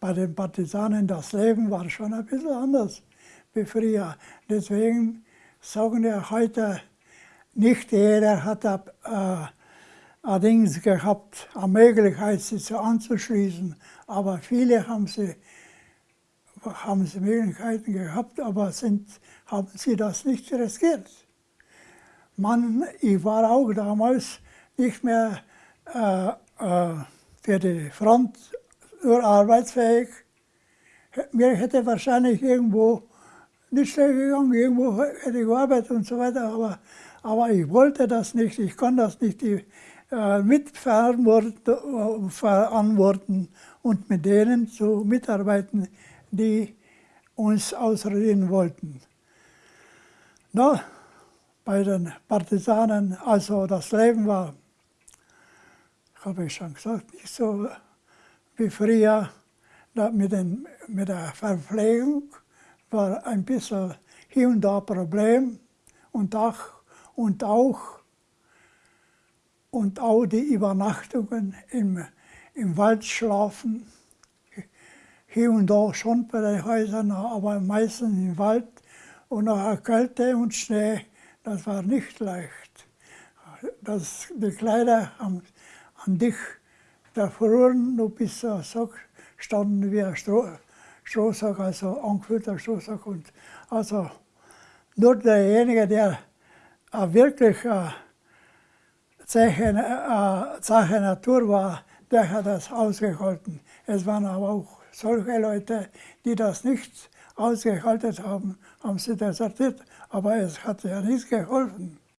bei den Partisanen das Leben war schon ein bisschen anders wie früher. Deswegen sagen wir heute, nicht jeder hat äh, allerdings gehabt, eine Möglichkeit, sich anzuschließen. Aber viele haben sie, haben sie Möglichkeiten gehabt, aber sind, haben sie das nicht riskiert. Man, ich war auch damals nicht mehr äh, äh, für die Front nur arbeitsfähig. Mir hätte wahrscheinlich irgendwo nicht schlecht gegangen, irgendwo hätte ich gearbeitet und so weiter, aber, aber ich wollte das nicht, ich kann das nicht äh, mitverantworten und mit denen zu mitarbeiten, die uns ausreden wollten. Na, bei den Partisanen, also das Leben war, habe ich schon gesagt, nicht so wie früher mit, den, mit der Verpflegung war ein bisschen hier und da Problem und auch, und auch, und auch die Übernachtungen im, im Wald schlafen. Hier und da schon bei den Häusern, aber meistens im Wald und nach Kälte und Schnee, das war nicht leicht. Das, die Kleider an, an dich da verloren, du bist so standen wie ein Stroh, Strohsack, also angefüllter Strohsack. Und also nur derjenige, der wirklich äh, Sache Natur war, der hat das ausgehalten. Es waren aber auch solche Leute, die das nicht ausgehalten haben, haben sie desertiert. Aber es hat ja nichts geholfen.